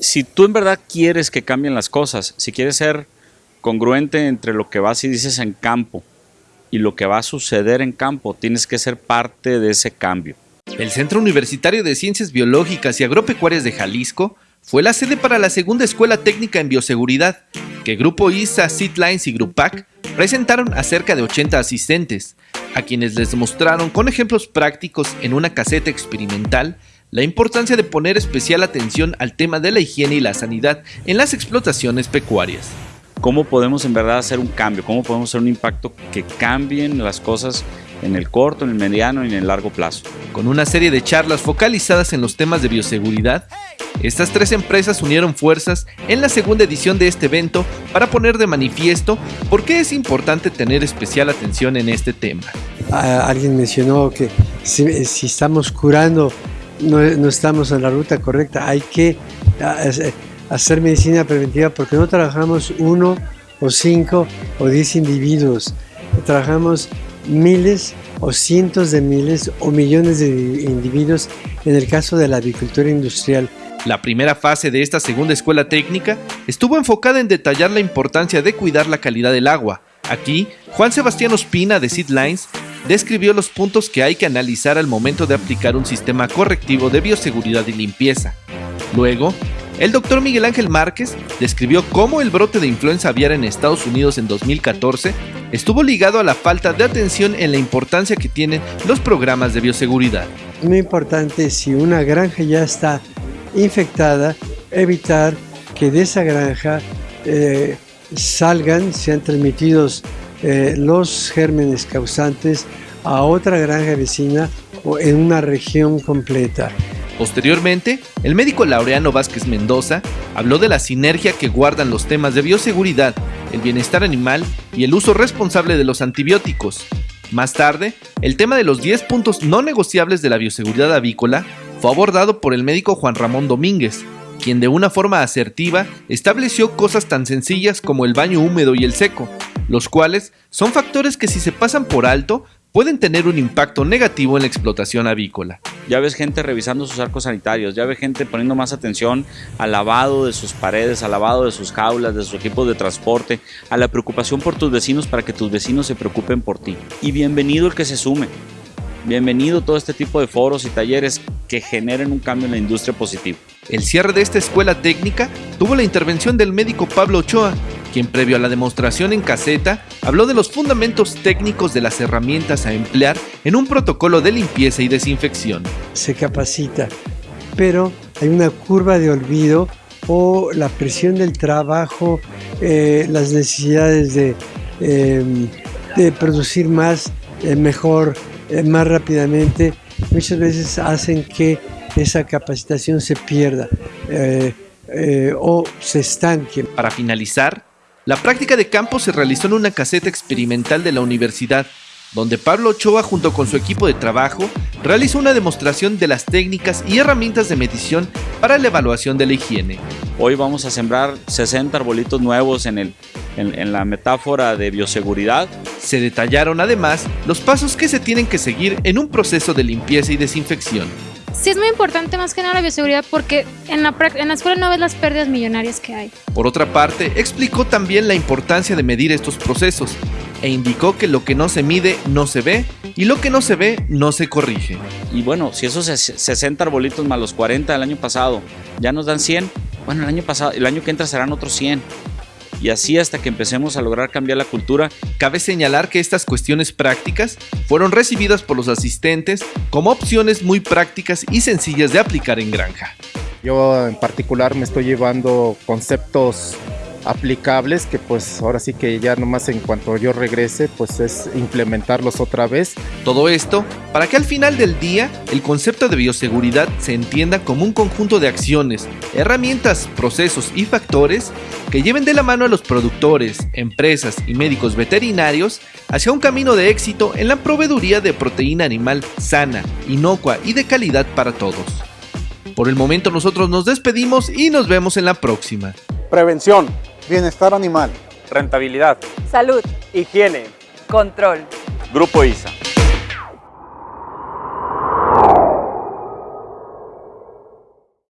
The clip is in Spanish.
Si tú en verdad quieres que cambien las cosas, si quieres ser congruente entre lo que vas y dices en campo y lo que va a suceder en campo, tienes que ser parte de ese cambio. El Centro Universitario de Ciencias Biológicas y Agropecuarias de Jalisco fue la sede para la segunda escuela técnica en bioseguridad, que Grupo ISA, Seedlines y Grupac presentaron a cerca de 80 asistentes, a quienes les mostraron con ejemplos prácticos en una caseta experimental la importancia de poner especial atención al tema de la higiene y la sanidad en las explotaciones pecuarias. ¿Cómo podemos en verdad hacer un cambio? ¿Cómo podemos hacer un impacto que cambien las cosas en el corto, en el mediano y en el largo plazo? Con una serie de charlas focalizadas en los temas de bioseguridad, estas tres empresas unieron fuerzas en la segunda edición de este evento para poner de manifiesto por qué es importante tener especial atención en este tema. alguien mencionó que si, estamos curando no, estamos en la ruta correcta, hay que hacer medicina preventiva porque no trabajamos uno o cinco o diez individuos, trabajamos miles o cientos de miles o millones de individuos en el caso de la agricultura industrial. La primera fase de esta segunda escuela técnica estuvo enfocada en detallar la importancia de cuidar la calidad del agua. Aquí, Juan Sebastián Ospina de Seedlines describió los puntos que hay que analizar al momento de aplicar un sistema correctivo de bioseguridad y limpieza. Luego, el doctor Miguel Ángel Márquez describió cómo el brote de influenza aviar en Estados Unidos en 2014 estuvo ligado a la falta de atención en la importancia que tienen los programas de bioseguridad. Muy importante si una granja ya está infectada, evitar que de esa granja eh, salgan, sean transmitidos eh, los gérmenes causantes a otra granja vecina o en una región completa. Posteriormente, el médico Laureano Vázquez Mendoza habló de la sinergia que guardan los temas de bioseguridad, el bienestar animal y el uso responsable de los antibióticos. Más tarde, el tema de los 10 puntos no negociables de la bioseguridad avícola fue abordado por el médico Juan Ramón Domínguez, quien de una forma asertiva estableció cosas tan sencillas como el baño húmedo y el seco, los cuales son factores que si se pasan por alto pueden tener un impacto negativo en la explotación avícola. Ya ves gente revisando sus arcos sanitarios, ya ves gente poniendo más atención al lavado de sus paredes, al lavado de sus jaulas, de sus equipos de transporte, a la preocupación por tus vecinos para que tus vecinos se preocupen por ti. Y bienvenido el que se sume. Bienvenido todo este tipo de foros y talleres que generen un cambio en la industria positivo. El cierre de esta escuela técnica tuvo la intervención del médico Pablo Ochoa, quien previo a la demostración en caseta habló de los fundamentos técnicos de las herramientas a emplear en un protocolo de limpieza y desinfección. Se capacita, pero hay una curva de olvido o la presión del trabajo, eh, las necesidades de, em, de producir más, eh, mejor, eh, más rápidamente, muchas veces hacen que esa capacitación se pierda o se estanque. Para finalizar, la práctica de campo se realizó en una caseta experimental de la universidad, donde Pablo Ochoa junto con su equipo de trabajo realizó una demostración de las técnicas y herramientas de medición para la evaluación de la higiene. Hoy vamos a sembrar 60 arbolitos nuevos en, el, en la metáfora de bioseguridad. Se detallaron además los pasos que se tienen que seguir en un proceso de limpieza y desinfección. Sí es muy importante más que nada la bioseguridad porque en la, en la escuela no ves las pérdidas millonarias que hay. Por otra parte, explicó también la importancia de medir estos procesos e indicó que lo que no se mide no se ve y lo que no se ve no se corrige. Y bueno, si esos 60 arbolitos más los 40 del año pasado ya nos dan 100, bueno, el año pasado, el año que entra serán otros 100 y así hasta que empecemos a lograr cambiar la cultura. Cabe señalar que estas cuestiones prácticas fueron recibidas por los asistentes como opciones muy prácticas y sencillas de aplicar en granja. Yo en particular me estoy llevando conceptos aplicables que pues ahora sí que ya nomás en cuanto yo regrese pues es implementarlos otra vez. Todo esto para que al final del día el concepto de bioseguridad se entienda como un conjunto de acciones, herramientas, procesos y factores que lleven de la mano a los productores, empresas y médicos veterinarios hacia un camino de éxito en la proveeduría de proteína animal sana, inocua y de calidad para todos. Por el momento nosotros nos despedimos y nos vemos en la próxima. Prevención, bienestar animal, rentabilidad, salud, higiene, control. Grupo ISA.